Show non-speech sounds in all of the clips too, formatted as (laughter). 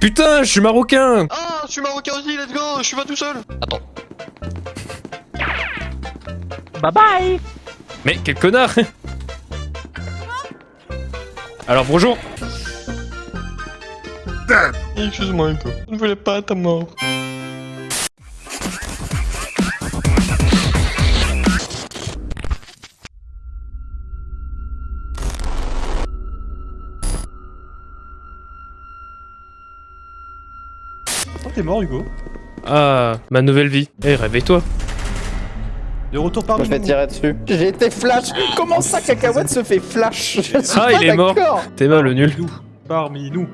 Putain, je suis marocain Ah, je suis marocain aussi, let's go, je suis pas tout seul. Attends. Bye bye Mais quel connard Alors bonjour Excuse-moi, Echo. Je ne voulais pas ta mort. T'es mort, Hugo Ah, ma nouvelle vie. Eh, réveille-toi. De retour parmi Je vais nous. tirer dessus. J'ai été flash. Comment ça, Cacahuète se fait flash Je suis Ah, pas il est mort. T'es mal le nul. Nous. Parmi nous.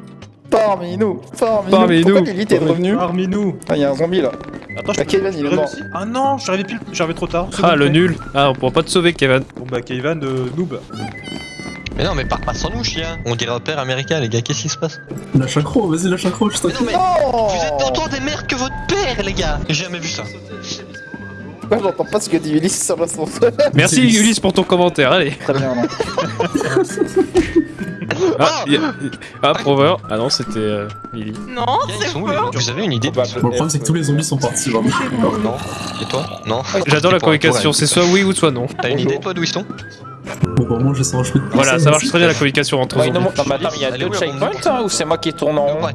Parmi nous. Parmi, Parmi nous. Pourquoi nous. Lily t'es revenu Parmi nous. Ah, il y a un zombie là. Attends, je Bah, peux- Kevin, il est mort. Ah non, pile, arrivé trop tard. Ah, le nul. Ah, on pourra pas te sauver, Kevin. Bon bah, Kevin de noob. Mais non, mais pars pas sans nous, chien. On dirait un père américain, les gars, qu'est-ce qui se passe Lâche accro, vas-y, lâche accro, je Mais non, t'en mais. Non Vous êtes autant des mères que votre père, les gars J'ai jamais vu ça. J'entends pas ce que dit Ulysse sur l'ascenseur (laughs) Merci Ulysse pour ton commentaire, allez. Très bien, là. (laughs) Ah, y a- ah Prover. Ah non, c'était euh, Lily. Non, c'est Vous avez une idée de le problème, c'est que tous les zombies sont partis, vraiment. Non. Et toi? Non. J'adore la communication, c'est soit oui ou soit non. T'as une idée, toi, d'où ils sont? Bon, bah, moi, je sens un chemin de Voilà, ça marche très bien la communication entre Ouais, zombies. non, non, mais attends, il y a deux checkpoints hein, ou c'est moi qui tourne en rond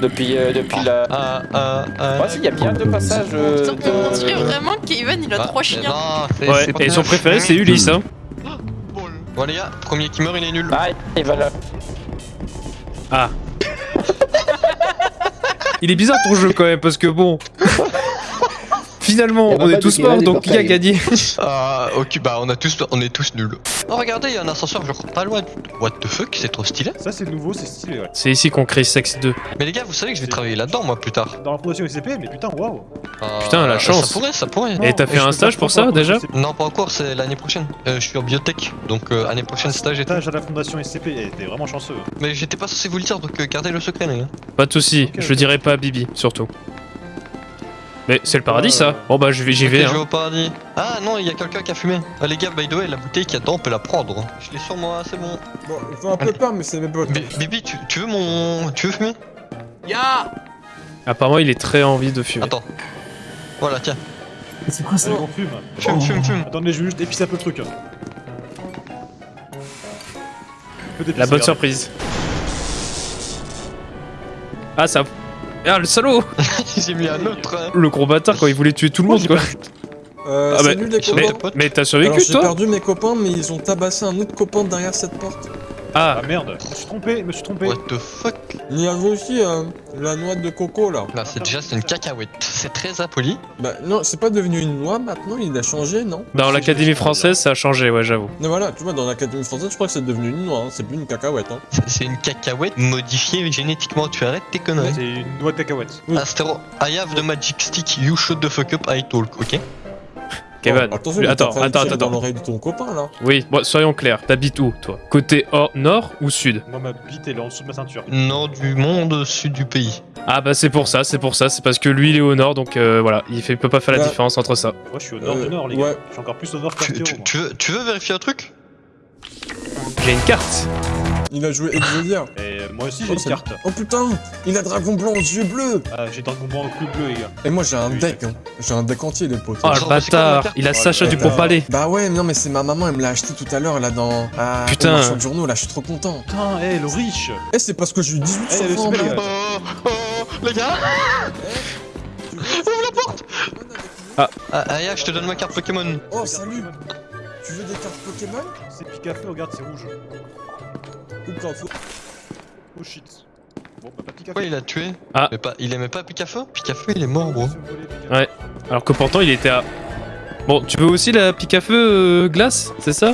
depuis, euh, depuis la. Ah, ah, ah. Ouais, si, il y a bien deux passages. euh, On dirait de... vraiment qu'Evan il a Ah, trois chiens. non, Ouais, et son préféré c'est Ulysse, hein. Bon, les gars, premier qui meurt, il est nul. Ah, il va là. Ah. (laughs) Il est bizarre ton jeu quand même, parce que bon. (laughs) Finalement, on est tous morts, il y en a donc qui a gagné? (laughs) Ah, ok, bah on a tous, on est tous nuls. Oh, regardez, il y a un ascenseur, genre pas loin. What the fuck, c'est trop stylé. Ça, c'est nouveau, c'est stylé, ouais. C'est ici qu'on crée Sex 2. Mais les gars, vous savez que je vais travailler là-dedans, moi, plus tard. Dans la production SCP, mais putain, waouh. Ah, Putain, la chance. Ça pourrait, ça pourrait. Et t'as fait je un stage pour ça, déjà? Non, pas encore, c'est l'année prochaine. Euh, je suis en biotech, donc euh, année prochaine stage et tout. Stage à la fondation SCP, t'es vraiment chanceux. Mais j'étais pas censé vous le dire, donc euh, gardez le secret, les gars. Pas de soucis, je le dirai pas à Bibi, surtout. Mais c'est le paradis Euh, ça Bon bah j'y vais, j'y vais je vais hein. au paradis. Ah non, il y a quelqu'un qui a fumé. Ah, les gars, by the way, la bouteille qu'il y a dedans, on peut la prendre. Je l'ai sur moi, c'est bon. Bon, il faut un peu peur, mais c'est mes potes. Bi- Bibi, tu, tu veux mon. Tu veux fumer? Ya Apparemment il est très envie de fumer. Attends. Voilà, tiens. C'est quoi ça on fume. Fume, fume, fume. Attendez, je vais juste épicer un peu le truc. La bonne surprise. Ah ça... Ah le salaud (laughs) J'ai mis un autre. hein. Le gros bâtard quand il voulait tuer tout le monde quoi Euh, Ah bah, salut les mais- Mais, copains. mais t'as Alors survécu j'ai toi perdu mes copains, mais ils ont tabassé un autre copain derrière cette porte. Ah Ah merde, je me suis trompé, je me suis trompé. What the fuck? Il y avait aussi euh, la noix de coco là. Là, c'est déjà c'est une cacahuète. C'est très impoli. Bah non, c'est pas devenu une noix maintenant, il a changé, non? Dans l'académie française ça a changé ouais j'avoue. Mais voilà, tu vois, dans l'académie française, je crois que c'est devenu une noix, hein, c'est plus une cacahuète. Hein. (laughs) C'est- une cacahuète modifiée génétiquement. Tu arrêtes tes conneries. C'est une noix de cacahuète. Oui. Astero, I have the magic stick. You shut the fuck up. I talk. Ok? Kevin, Oh, attention, attends, attends, attends. dans l'oreille de ton copain là. Oui, bon, soyons clairs, t'habites où toi? Côté or- nord ou sud? Moi, ma bite, elle est en dessous de ma ceinture. Nord du monde, sud du pays. Ah bah c'est pour ça, c'est pour ça, c'est parce que lui il est au nord donc euh, voilà, il fait, peut pas faire la Bah. différence entre ça. Moi, je suis au nord Euh, du nord, les ouais. gars. Je suis encore plus au nord Tu, qu'Arthéo, tu- tu veux, tu veux vérifier un truc? J'ai une carte Il a joué Exodia. Et euh, moi aussi, j'ai Oh, une carte. Oh putain, il a dragon blanc aux yeux bleus. Ah, j'ai Dragon Ball au club bleu, les gars. Et moi j'ai un Oui, deck, hein. j'ai un deck entier les potes. Oh le bâtard, il a Oh, Sacha le du bâtard. Pont-Palais Bah ouais, non mais c'est ma maman, elle me l'a acheté tout à l'heure là dans... Ah, Putain. marchand de journaux là, je suis trop content. Putain, hé, le riche Eh c'est parce que j'ai eu 18 Eh, sur le 20 super, mec. gars. Oh, oh, les gars Ouvre la porte Ah, Aya, je te donne ma carte Pokémon. Oh salut Tu veux des cartes Pokémon? C'est Picafeu, regarde, c'est rouge. Faut Oh shit. Bon, bah, pas Picafeu. Pourquoi il a tué Ah. Mais pas, il aimait pas Picafeu Picafeu, il est mort, gros. Ouais. Alors que pourtant il était à... Bon, tu veux aussi la pique à feu euh, glace, c'est ça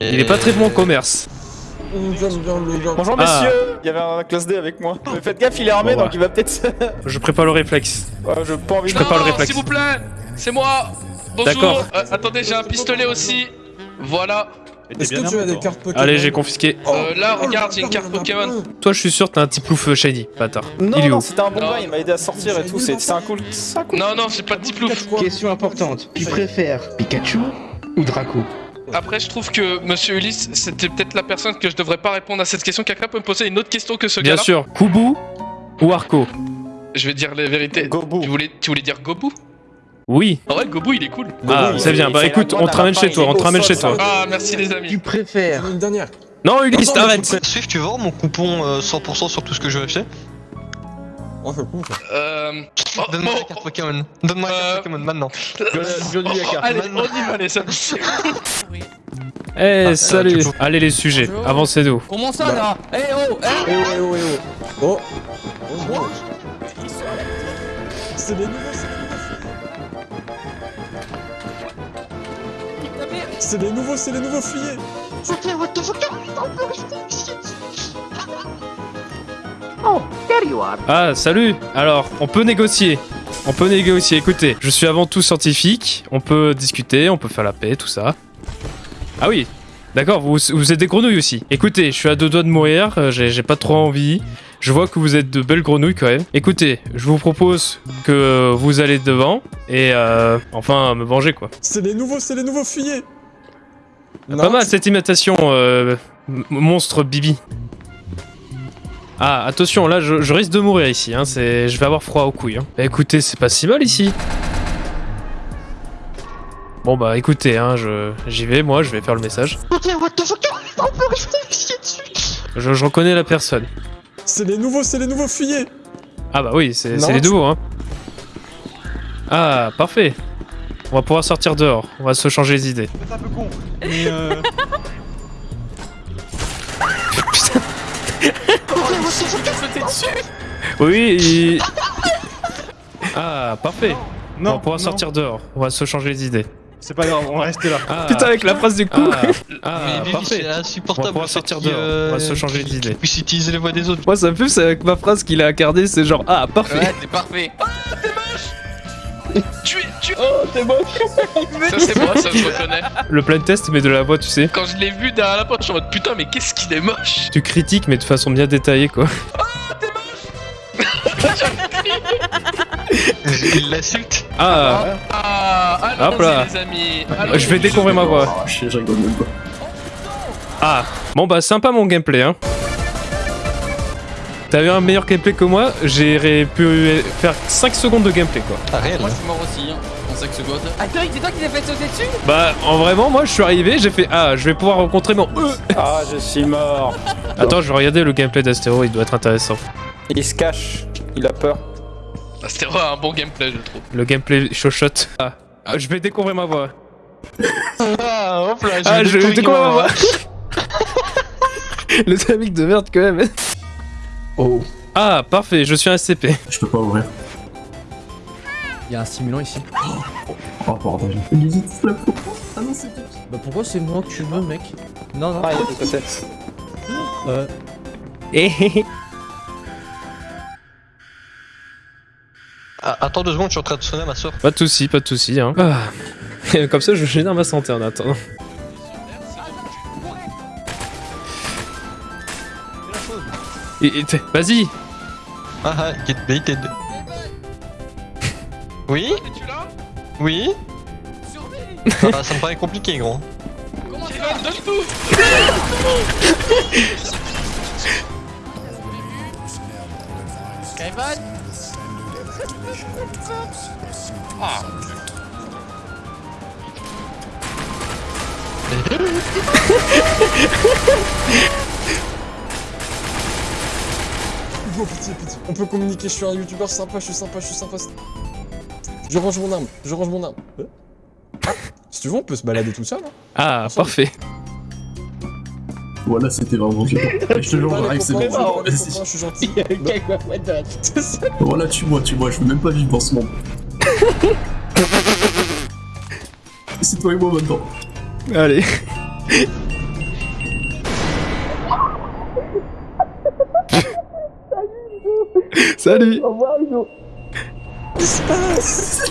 Il est pas très bon en commerce. Bonjour Ah. messieurs, il y avait un classe D avec moi. Mais (laughs) faites gaffe, il est armé Bon, donc il va peut-être. Je prépare le réflexe. Ouais, je pas envie Je de. prépare le réflexe. S'il vous plaît, c'est moi. Bonjour. D'accord. Euh, attendez, j'ai un pistolet aussi. Voilà. Est-ce que tu as des cartes Pokémon Allez, j'ai confisqué. Oh, Euh, là, oh, regarde, j'ai une carte Pokémon. Toi je suis sûr t'as un petit plouf euh, shiny, bâtard. Non, il est non, où c'était un bon gars, il m'a aidé à sortir et tout, c'est un cool. C'est un cool. Non, non, c'est pas de petit plouf. Question importante. Tu préfères Pikachu ou Draco Après, je trouve que Monsieur Ulysse, c'était peut-être la personne que je devrais pas répondre à cette question. Quelqu'un peut me poser une autre question que ce Bien gars-là sûr, Kubu ou Arco Je vais dire la vérité. Gobu. Tu voulais, tu voulais dire Gobu? Oui. Ah ouais, Gobu, il est cool. Ah, c'est bien. Bah écoute, la on te ramène chez toi, la on te ramène chez toi. Ah, merci les amis. Tu préfères Une dernière. Non, Ulysse, arrête Swift, tu veux voir mon coupon euh, 100% sur tout ce que je vais acheter Oh, c'est cool ça. Euh... (laughs) oh, Donne-moi bon, la carte Pokémon. Donne-moi la Euh, carte Pokémon maintenant. (laughs) Johnny Yaka. Allez, Maintenant. on y va les (laughs) amis. Eh, Ah, salut peux- Allez les sujets, Bonjour. avancez-nous. Comment ça là Eh oh eh Eh oh, eh oh, oh. Oh. Oh, bon. C'est nouveaux, c'est les nouveaux. C'est les nouveaux, fuyez. (laughs) Oh, there you are Ah, salut Alors, on peut négocier. On peut négocier. Écoutez, je suis avant tout scientifique. On peut discuter, on peut faire la paix, tout ça. Ah oui D'accord, vous, vous êtes des grenouilles aussi. Écoutez, je suis à deux doigts de mourir, euh, j'ai j'ai pas trop envie. Je vois que vous êtes de belles grenouilles quand même. Écoutez, je vous propose que vous allez devant et euh, enfin me venger quoi. C'est les nouveaux, c'est les nouveaux fuyez. Pas mal cette imitation, euh, monstre Bibi. Ah, attention, là je, je risque de mourir ici, hein, je vais avoir froid aux couilles. Hein. Bah, écoutez, c'est pas si mal ici. Bon bah écoutez, hein, je... j'y vais, moi, je vais faire le message. Je, je reconnais la personne. C'est les nouveaux, c'est les nouveaux fuyez. Ah bah oui, c'est les nouveaux, hein. Ah, parfait. On va pouvoir sortir dehors, on va se changer les idées. C'est un peu con. Mais euh. (laughs) Oui, il- Ah, parfait. on va Non, pouvoir non. sortir dehors, on va se changer les idées. C'est pas grave, on va rester là. Ah. Putain, avec la phrase du coup. Ah, (laughs) ah, Mais parfait. c'est On va insupportable. pouvoir le fait sortir dehors, euh, on va se changer qu'il- d'idée. qu'il puisse utiliser les voix des autres. Moi, ça me fait, c'est avec ma phrase qu'il a gardée, c'est genre, ah, parfait. Ouais, c'est parfait. Tu es, tu. Oh, t'es moche. Ça c'est moi, ça je reconnais. Le plein test, mais de la voix, tu sais. Quand je l'ai vu derrière la porte, je suis en mode putain, mais qu'est-ce qu'il est moche. Tu critiques, mais de façon bien détaillée, quoi. (laughs) Il l'insulte. Ah, Ah, Hop là. allons-y les amis. je vais découvrir ma voix. Ah, je je rigole même pas. Ah, bon bah sympa mon gameplay, hein. T'avais un meilleur gameplay que moi, j'aurais pu faire 5 secondes de gameplay, quoi. Ah, réel. Moi, je suis mort aussi, hein, en 5 secondes. Attends, c'est toi qui t'es fait sauter dessus Bah, en vraiment, moi, je suis arrivé, j'ai fait Ah, je vais pouvoir rencontrer mon. Euh. Ah, je suis mort. (laughs) Attends, je vais regarder le gameplay d'Astéro, il doit être intéressant. Il se cache. Il a peur. Ah, C'était vraiment un bon gameplay, je trouve. Le gameplay chochotte. Ah, Ah, je vais découvrir ma voix. (laughs) Ah, hop là, Ah, je découvrir découvre ma ma voix. (laughs) Le dynamique de merde quand même. Oh, Ah, parfait, je suis un SCP. je peux pas ouvrir. Il y a un simulant ici. Oh bordel. Visite la peau. Ah non, c'est Bah pourquoi c'est moi que tu veux, mec Non, non. Ah, il y a des côtés. Euh, Eh, eh, eh. Ah, attends deux secondes, je suis en train de sonner à ma soeur. Pas de soucis, pas de soucis. Hein. Ah. (laughs) Comme ça, je génère ma santé en attendant. Vas-y Ah ah, get baited. Oui là Oui ah, Ça me paraît compliqué, gros. Kevin, donne tout Kevin Pitié, pitié. On peut communiquer, je suis un youtubeur sympa, je suis sympa, je suis sympa. Je range mon arme, je range mon arme. Euh Ah, si tu veux, on peut se balader tout seul. Hein. Ah, parfait. Voilà, c'était vraiment (laughs) je te jure, j'arrive, c'est bon. je suis gentil. (laughs) Il y a une cacahuète de la tête. Voilà, tue-moi, tue-moi, je veux même pas vivre dans ce monde. (laughs) c'est toi et moi maintenant. Allez. (laughs) Salut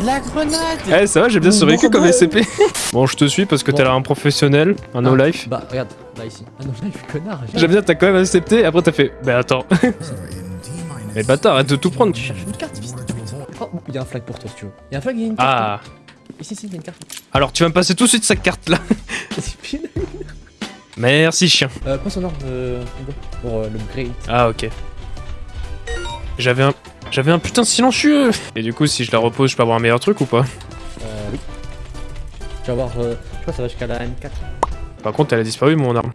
La grenade Eh, ça va, j'ai bien survécu comme. SCP. (laughs) Bon, je te suis parce que t'as Bon. l'air un professionnel, un no Ah, life. Bah regarde, là ici. Ah non, là il fait connard. J'aime bien, t'as quand même accepté, et après t'as fait. Bah attends. (laughs) Mais bâtard, arrête de tout prendre. Tu cherches une carte, fils de pute. Oh, il y a un flag pour toi si tu veux. Il y a un flag, il y a une carte. Ah, Ici, ici, il y a une carte. Alors, tu vas me passer tout de suite sa carte là. Merci, chien. euh, prends son arme, euh, Hugo, pour euh, le great. Ah, ok. J'avais un. J'avais un putain de silencieux Et du coup, si je la repose, je peux avoir un meilleur truc ou pas? Euh, oui. Tu vas voir, euh, je crois que ça va jusqu'à la M4. Par contre, elle a disparu, mon arme.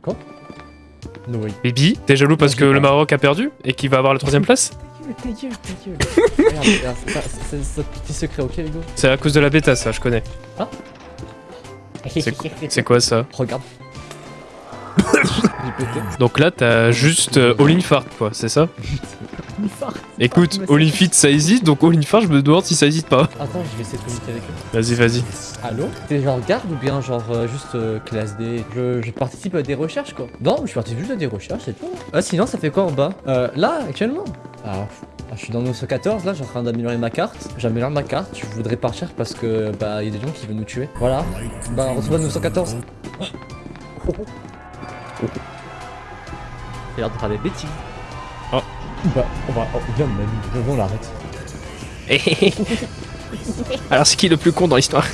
No way. Bibi, t'es jaloux parce que le. Maroc a perdu et qu'il va avoir la troisième place? Ta gueule, ta gueule. regarde, c'est notre petit secret, ok, Hugo? C'est à cause de la bêta, ça, je connais. C'est quoi ça? Regarde. (laughs) Donc là, t'as juste euh, all in fart, quoi, c'est ça? (laughs) Fart. Écoute, mais c'est- all in fit, ça hésite, donc all in fart, je me demande si ça hésite pas. Attends, je vais essayer de communiquer avec eux. Vas-y, vas-y. Allô? T'es genre garde ou bien genre euh, juste euh, classe D? Je, je participe à des recherches quoi. Non, je participe juste à des recherches, c'est tout. Ah sinon ça fait quoi en bas? Euh, Là, actuellement? Ah, pff, ah, je suis dans 914, là, je suis en train d'améliorer ma carte. J'améliore ma carte, je voudrais partir parce que bah il y a des gens qui veulent nous tuer. Voilà. Bah on se voit 914. J'ai l'air de faire des bêtises. Bah on va. Oh, viens même, viens, on l'arrête. (laughs) Alors, c'est qui le plus con dans l'histoire?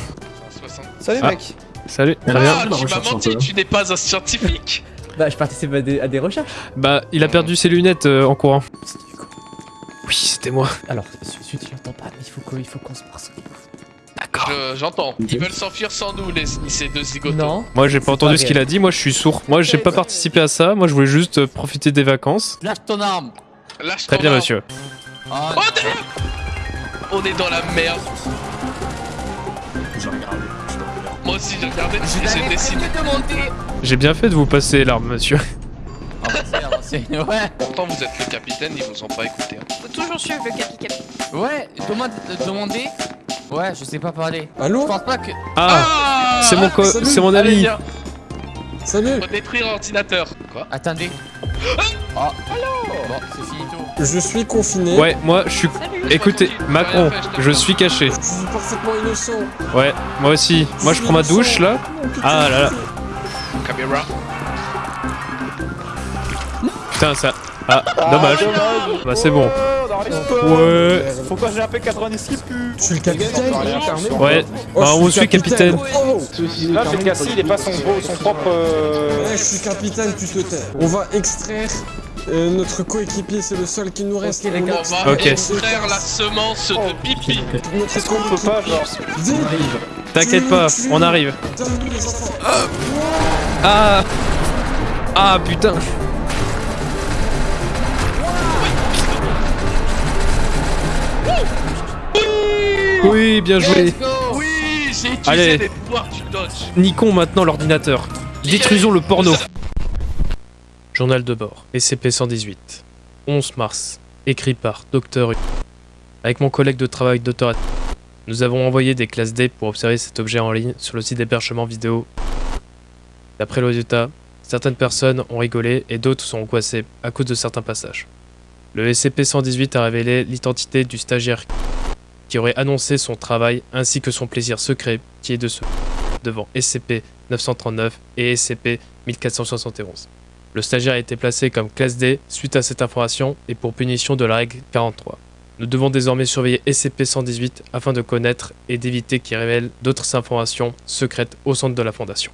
60. Salut Ah. mec. Salut. Ah, tu m'as menti, tu n'es pas un scientifique (laughs) Bah je participe à des, à des recherches. Bah, il a perdu ses lunettes euh, en courant. Oui, c'était moi. Alors, celui tu l'entends pas, mais il faut qu'on il faut qu'on se passe. D'accord. Je- J'entends. Ils veulent s'enfuir sans nous, les, ces deux zigotos. Non. Moi, j'ai pas entendu pas ce qu'il a dit, moi, je suis sourd. Moi, j'ai pas participé à ça, moi, je voulais juste euh, profiter des vacances. Lâche ton arme Lâche Très bien, arme. monsieur. Ah, Oh, derrière On est dans la merde. J'ai regardé. je. Moi aussi, j'ai regardé, je j'ai monter J'ai bien fait de vous passer l'arme, monsieur. (laughs) Avancez, avancez, ouais Pourtant, vous êtes le capitaine, ils vous ont pas écouté. hein. Faut toujours suivre le capi capi. Ouais, demande, euh, demander Ouais, je sais pas parler. Je Allô pense pas que... Ah, c'est mon, co- mon Allez, ami. viens. Salut Faut détruire l'ordinateur. Quoi Attendez. Ah, Bon, c'est finito. Je suis confiné. Ouais, moi, je suis. Salut. Écoutez, Macron, je suis caché. Je suis parfaitement innocent. Ouais, moi aussi. Moi, je prends ma douche là. Ah là là. Caméra. Putain, ça. Ah, dommage. Bah, c'est bon. Oh. Ouais. Faut pas j'ai un P90 qui pue. Je suis le capitaine. Ouais. Oh, Bah, je on suis suit capitaine. Oh Là, c'est cassé, il est pas son, propre. euh, Ouais, je suis capitaine, tu te tais. On va extraire euh, notre coéquipier, c'est le seul qui nous reste. Ok, les On gars. On extrait va extraire la semence de pipi. Est-ce qu'on peut pas, genre. T'inquiète pas, on arrive. Ah Ah putain Oui, bien joué. Let's go Oui, j'ai utilisé Allez. des pouvoirs du dodge. Niquons maintenant l'ordinateur. Détruisons le porno. Journal de bord, SCP-118. 11 mars. Écrit par Dr. U. Avec mon collègue de travail Dr. Nous avons envoyé des classes D pour observer cet objet en ligne sur le site d'hébergement vidéo. D'après le résultat, certaines personnes ont rigolé et d'autres sont angoissées à cause de certains passages. Le SCP-118 a révélé l'identité du stagiaire qui aurait annoncé son travail ainsi que son plaisir secret qui est de se devant SCP-939 et SCP-1471. Le stagiaire a été placé comme classe D suite à cette information et pour punition de la règle 43. Nous devons désormais surveiller SCP-118 afin de connaître et d'éviter qu'il révèle d'autres informations secrètes au centre de la Fondation.